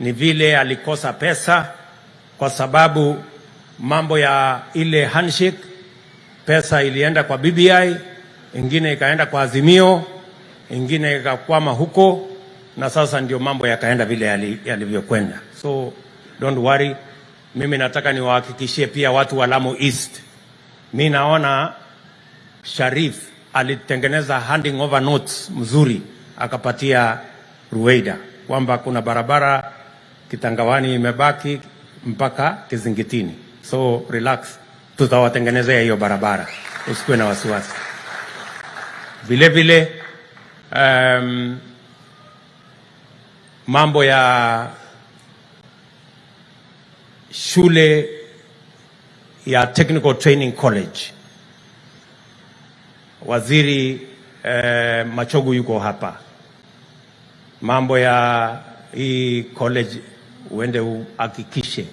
ni vile alikosa pesa kwa sababu mambo ya ile handshake, pesa ilienda kwa BBI, ingine ikaenda kwa Azimio, ingine ikakwama huko, na sasa ndio mambo yakaenda vile yali- yalivyokwenda. So don't worry, mimi nataka niwahakikishie pia watu wa Lamu East, mi naona Sharif alitengeneza handing over notes mzuri akapatia Ruweida kwamba kuna barabara Kitangawani imebaki mpaka Kizingitini, so relax, tutawatengenezea hiyo barabara, usikuwe na wasiwasi. Vile vile um, mambo ya shule ya Technical Training College Waziri eh, Machogu yuko hapa. Mambo ya hii college uende uhakikishe